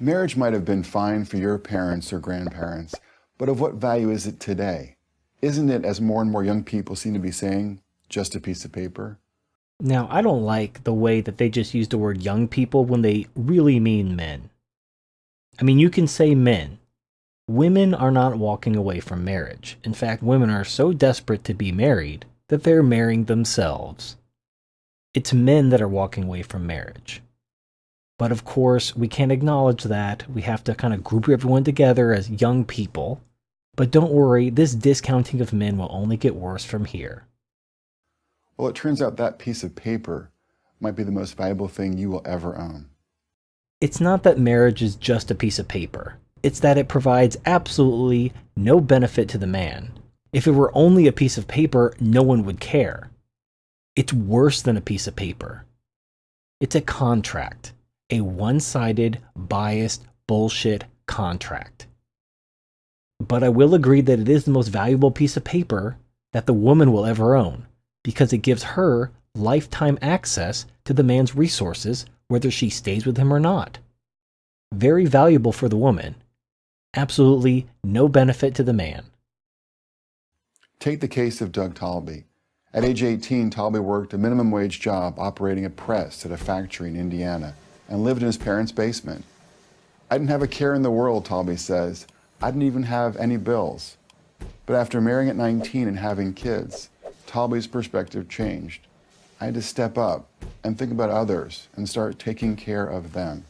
Marriage might have been fine for your parents or grandparents, but of what value is it today? Isn't it, as more and more young people seem to be saying, just a piece of paper? Now, I don't like the way that they just use the word young people when they really mean men. I mean, you can say men. Women are not walking away from marriage. In fact, women are so desperate to be married that they're marrying themselves. It's men that are walking away from marriage. But of course, we can't acknowledge that. We have to kind of group everyone together as young people. But don't worry, this discounting of men will only get worse from here. Well, it turns out that piece of paper might be the most valuable thing you will ever own. It's not that marriage is just a piece of paper. It's that it provides absolutely no benefit to the man. If it were only a piece of paper, no one would care. It's worse than a piece of paper. It's a contract a one sided, biased, bullshit contract. But I will agree that it is the most valuable piece of paper that the woman will ever own because it gives her lifetime access to the man's resources, whether she stays with him or not. Very valuable for the woman, absolutely no benefit to the man. Take the case of Doug Talby. At age 18, Talby worked a minimum wage job operating a press at a factory in Indiana and lived in his parents' basement. I didn't have a care in the world, Talby says. I didn't even have any bills. But after marrying at 19 and having kids, Talby's perspective changed. I had to step up and think about others and start taking care of them.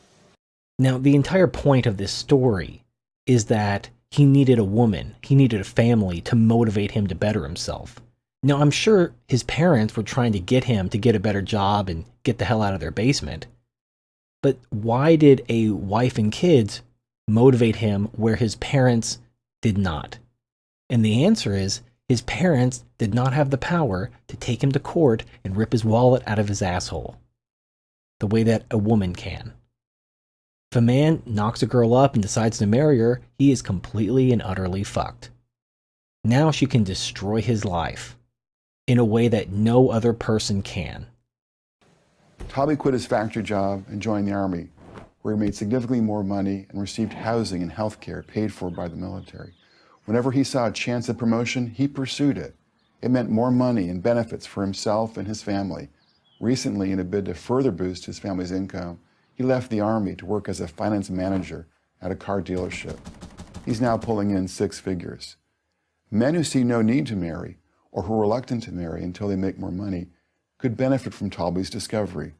Now, the entire point of this story is that he needed a woman, he needed a family to motivate him to better himself. Now, I'm sure his parents were trying to get him to get a better job and get the hell out of their basement. But why did a wife and kids motivate him where his parents did not? And the answer is his parents did not have the power to take him to court and rip his wallet out of his asshole the way that a woman can. If a man knocks a girl up and decides to marry her, he is completely and utterly fucked. Now she can destroy his life in a way that no other person can. Talby quit his factory job and joined the Army, where he made significantly more money and received housing and health care paid for by the military. Whenever he saw a chance of promotion, he pursued it. It meant more money and benefits for himself and his family. Recently, in a bid to further boost his family's income, he left the Army to work as a finance manager at a car dealership. He's now pulling in six figures. Men who see no need to marry or who are reluctant to marry until they make more money could benefit from Talby's discovery.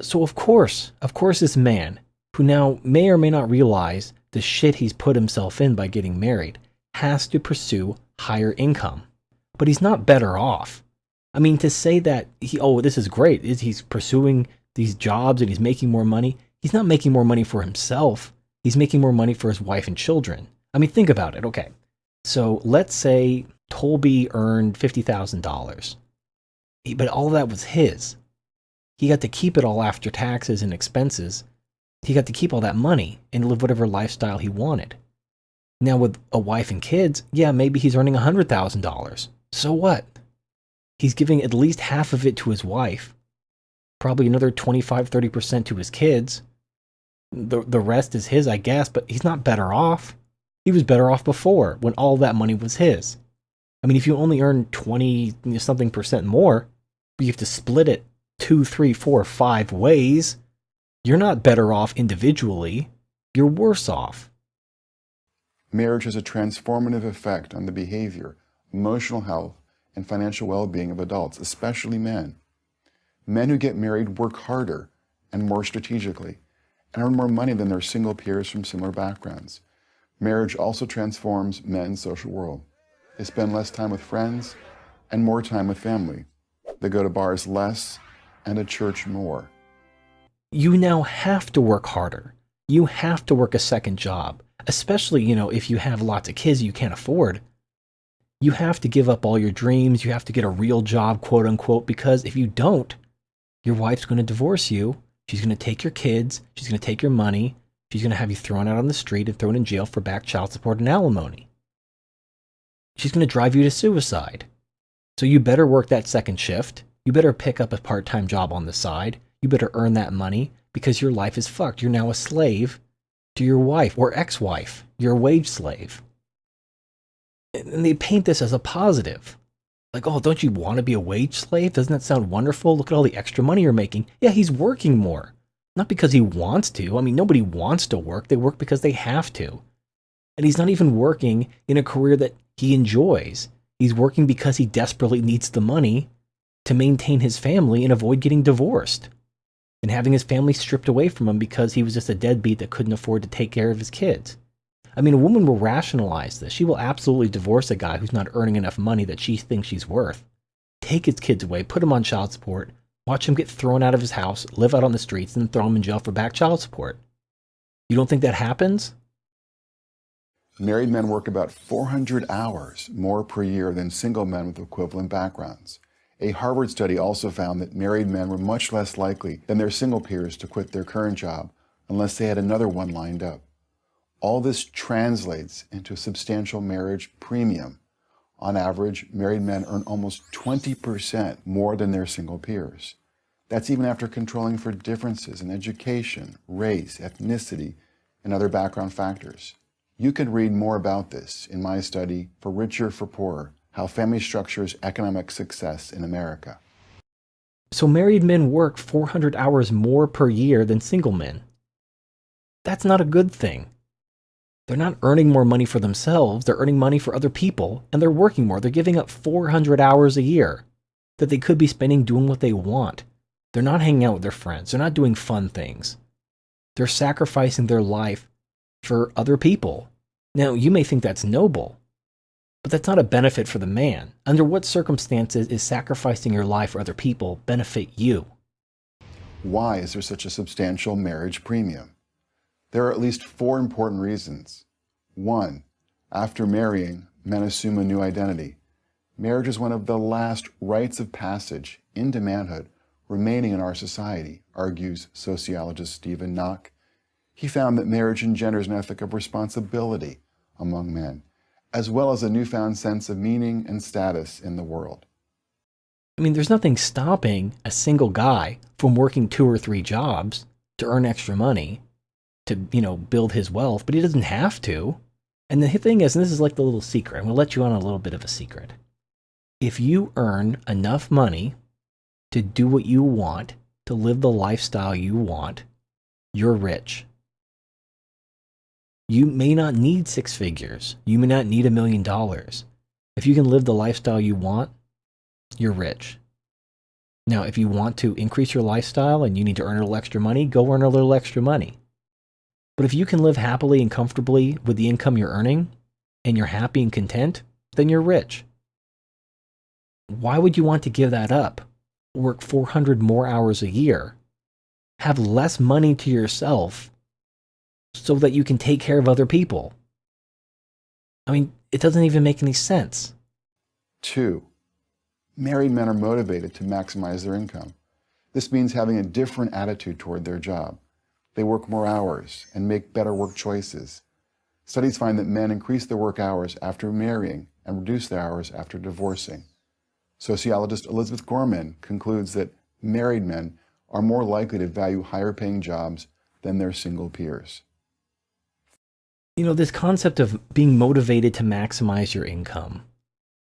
So, of course, of course, this man, who now may or may not realize the shit he's put himself in by getting married, has to pursue higher income. But he's not better off. I mean, to say that he, oh, this is great, is he's pursuing these jobs and he's making more money. He's not making more money for himself. He's making more money for his wife and children. I mean, think about it. Okay. So let's say Talby earned $50,000 but all that was his. He got to keep it all after taxes and expenses. He got to keep all that money and live whatever lifestyle he wanted. Now, with a wife and kids, yeah, maybe he's earning $100,000. So what? He's giving at least half of it to his wife, probably another 25 30% to his kids. The, the rest is his, I guess, but he's not better off. He was better off before when all that money was his. I mean, if you only earn 20 something percent more, you have to split it two, three, four, five ways, you're not better off individually. You're worse off. Marriage has a transformative effect on the behavior, emotional health, and financial well being of adults, especially men. Men who get married work harder and more strategically and earn more money than their single peers from similar backgrounds. Marriage also transforms men's social world. They spend less time with friends and more time with family. They go to bars less and to church more. You now have to work harder. You have to work a second job, especially, you know, if you have lots of kids you can't afford. You have to give up all your dreams. You have to get a real job, quote unquote, because if you don't, your wife's going to divorce you. She's going to take your kids. She's going to take your money. She's going to have you thrown out on the street and thrown in jail for back child support and alimony. She's going to drive you to suicide. So you better work that second shift. You better pick up a part time job on the side. You better earn that money because your life is fucked. You're now a slave to your wife or ex wife, your wage slave. And they paint this as a positive. Like, oh, don't you want to be a wage slave? Doesn't that sound wonderful? Look at all the extra money you're making. Yeah, he's working more. Not because he wants to. I mean, nobody wants to work. They work because they have to. And he's not even working in a career that he enjoys. He's working because he desperately needs the money to maintain his family and avoid getting divorced and having his family stripped away from him because he was just a deadbeat that couldn't afford to take care of his kids. I mean, a woman will rationalize this. She will absolutely divorce a guy who's not earning enough money that she thinks she's worth. Take his kids away, put him on child support, watch him get thrown out of his house, live out on the streets, and throw him in jail for back child support. You don't think that happens? Married men work about 400 hours more per year than single men with equivalent backgrounds. A Harvard study also found that married men were much less likely than their single peers to quit their current job unless they had another one lined up. All this translates into a substantial marriage premium. On average, married men earn almost 20% more than their single peers. That's even after controlling for differences in education, race, ethnicity, and other background factors. You can read more about this in my study, For Richer for Poorer, How Family Structures Economic Success in America. So married men work 400 hours more per year than single men. That's not a good thing. They're not earning more money for themselves, they're earning money for other people, and they're working more. They're giving up 400 hours a year that they could be spending doing what they want. They're not hanging out with their friends, they're not doing fun things. They're sacrificing their life for other people. Now, you may think that's noble, but that's not a benefit for the man. Under what circumstances is sacrificing your life for other people benefit you? Why is there such a substantial marriage premium? There are at least four important reasons. One, after marrying, men assume a new identity. Marriage is one of the last rites of passage into manhood remaining in our society, argues sociologist Steven Nock he found that marriage engenders an ethic of responsibility among men, as well as a newfound sense of meaning and status in the world. I mean, there's nothing stopping a single guy from working two or three jobs to earn extra money to, you know, build his wealth, but he doesn't have to. And the thing is, and this is like the little secret, I'm going to let you on a little bit of a secret. If you earn enough money to do what you want, to live the lifestyle you want, you're rich. You may not need six figures. You may not need a million dollars. If you can live the lifestyle you want, you're rich. Now, if you want to increase your lifestyle and you need to earn a little extra money, go earn a little extra money. But if you can live happily and comfortably with the income you're earning and you're happy and content, then you're rich. Why would you want to give that up? Work 400 more hours a year, have less money to yourself, so that you can take care of other people. I mean, it doesn't even make any sense. Two, married men are motivated to maximize their income. This means having a different attitude toward their job. They work more hours and make better work choices. Studies find that men increase their work hours after marrying and reduce their hours after divorcing. Sociologist Elizabeth Gorman concludes that married men are more likely to value higher paying jobs than their single peers you know, this concept of being motivated to maximize your income.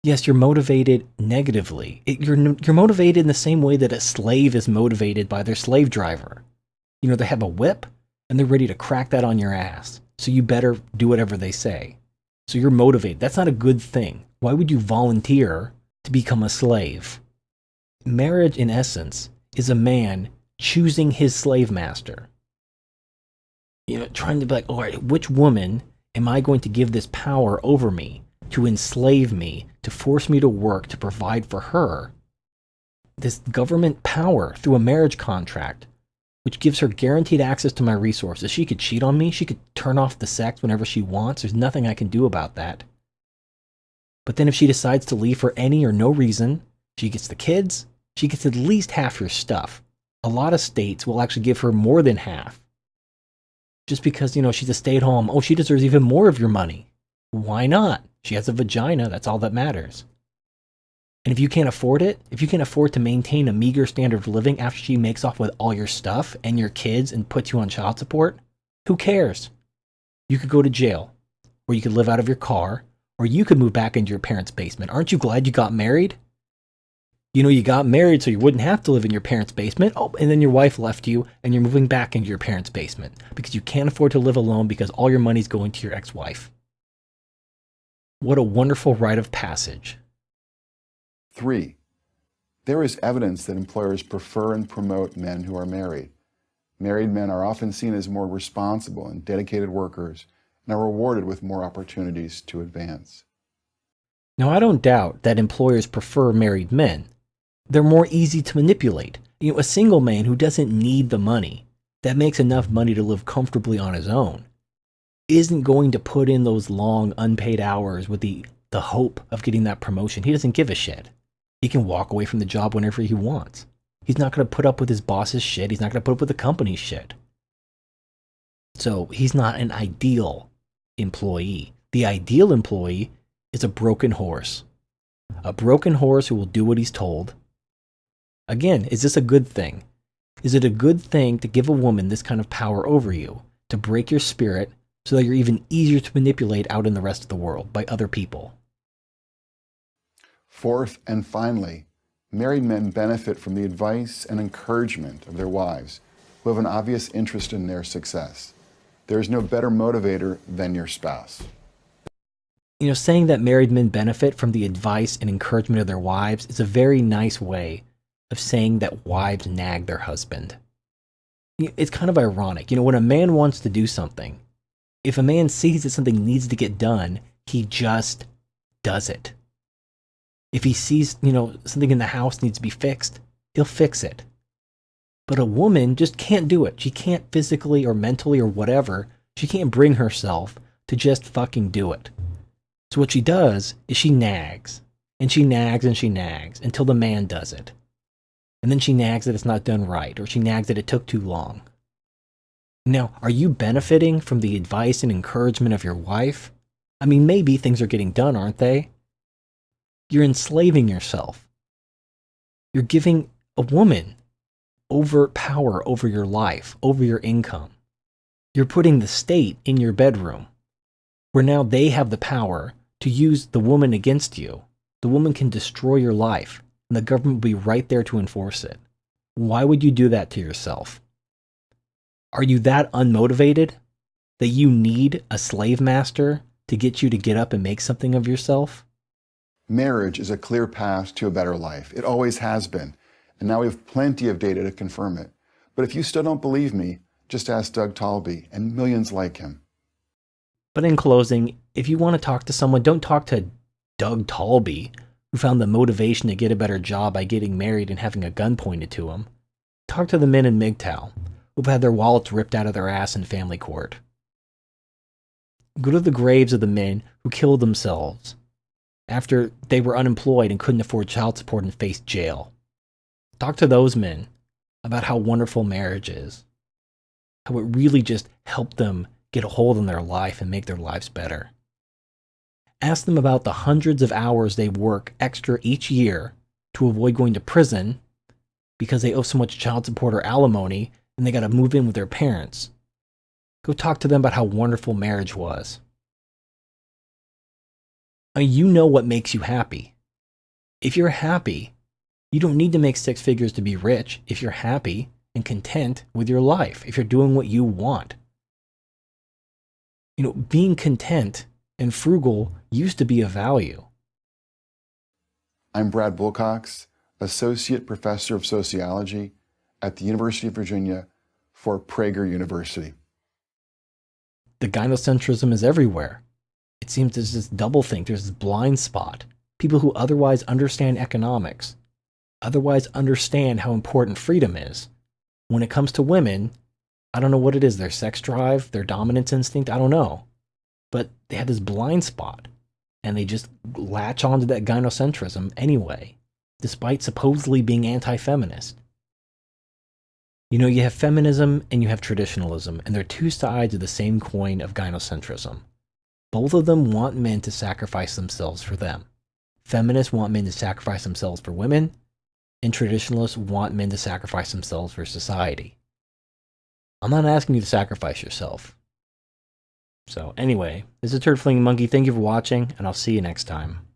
Yes, you're motivated negatively. It, you're, you're motivated in the same way that a slave is motivated by their slave driver. You know, they have a whip and they're ready to crack that on your ass. So you better do whatever they say. So you're motivated. That's not a good thing. Why would you volunteer to become a slave? Marriage, in essence, is a man choosing his slave master you know, trying to be like, all right, which woman am I going to give this power over me to enslave me, to force me to work, to provide for her? This government power through a marriage contract, which gives her guaranteed access to my resources. She could cheat on me. She could turn off the sex whenever she wants. There's nothing I can do about that. But then if she decides to leave for any or no reason, she gets the kids, she gets at least half your stuff. A lot of states will actually give her more than half just because, you know, she's a stay at home, oh, she deserves even more of your money. Why not? She has a vagina, that's all that matters. And if you can't afford it, if you can't afford to maintain a meager standard of living after she makes off with all your stuff and your kids and puts you on child support, who cares? You could go to jail, or you could live out of your car, or you could move back into your parents' basement. Aren't you glad you got married? You know, you got married so you wouldn't have to live in your parents' basement. Oh, and then your wife left you and you're moving back into your parents' basement because you can't afford to live alone because all your money's going to your ex wife. What a wonderful rite of passage. Three, there is evidence that employers prefer and promote men who are married. Married men are often seen as more responsible and dedicated workers and are rewarded with more opportunities to advance. Now, I don't doubt that employers prefer married men. They're more easy to manipulate. You know, a single man who doesn't need the money, that makes enough money to live comfortably on his own, isn't going to put in those long unpaid hours with the, the hope of getting that promotion. He doesn't give a shit. He can walk away from the job whenever he wants. He's not going to put up with his boss's shit. He's not going to put up with the company's shit. So he's not an ideal employee. The ideal employee is a broken horse. A broken horse who will do what he's told. Again, is this a good thing? Is it a good thing to give a woman this kind of power over you, to break your spirit so that you're even easier to manipulate out in the rest of the world by other people? Fourth and finally, married men benefit from the advice and encouragement of their wives, who have an obvious interest in their success. There is no better motivator than your spouse. You know, saying that married men benefit from the advice and encouragement of their wives is a very nice way of saying that wives nag their husband. It's kind of ironic. You know, when a man wants to do something, if a man sees that something needs to get done, he just does it. If he sees, you know, something in the house needs to be fixed, he'll fix it. But a woman just can't do it. She can't physically or mentally or whatever, she can't bring herself to just fucking do it. So what she does is she nags, and she nags and she nags until the man does it. And then she nags that it's not done right, or she nags that it took too long. Now, are you benefiting from the advice and encouragement of your wife? I mean, maybe things are getting done, aren't they? You're enslaving yourself. You're giving a woman over power over your life, over your income. You're putting the state in your bedroom, where now they have the power to use the woman against you. The woman can destroy your life, and the government will be right there to enforce it. Why would you do that to yourself? Are you that unmotivated that you need a slave master to get you to get up and make something of yourself? Marriage is a clear path to a better life. It always has been. And now we have plenty of data to confirm it. But if you still don't believe me, just ask Doug Talby and millions like him. But in closing, if you want to talk to someone, don't talk to Doug Talby, who found the motivation to get a better job by getting married and having a gun pointed to him. Talk to the men in MGTOW, who've had their wallets ripped out of their ass in family court. Go to the graves of the men who killed themselves after they were unemployed and couldn't afford child support and faced jail. Talk to those men about how wonderful marriage is, how it really just helped them get a hold on their life and make their lives better. Ask them about the hundreds of hours they work extra each year to avoid going to prison because they owe so much child support or alimony and they got to move in with their parents. Go talk to them about how wonderful marriage was. I mean, you know what makes you happy. If you're happy, you don't need to make six figures to be rich if you're happy and content with your life, if you're doing what you want. You know, being content and frugal used to be a value. I'm Brad Wilcox, Associate Professor of Sociology at the University of Virginia for Prager University. The gynocentrism is everywhere. It seems there's this double think, there's this blind spot. People who otherwise understand economics otherwise understand how important freedom is. When it comes to women, I don't know what it is their sex drive, their dominance instinct, I don't know. But they have this blind spot and they just latch onto that gynocentrism anyway, despite supposedly being anti feminist. You know, you have feminism and you have traditionalism, and they're two sides of the same coin of gynocentrism. Both of them want men to sacrifice themselves for them. Feminists want men to sacrifice themselves for women, and traditionalists want men to sacrifice themselves for society. I'm not asking you to sacrifice yourself. So, anyway, this is Turd Monkey. Thank you for watching, and I'll see you next time.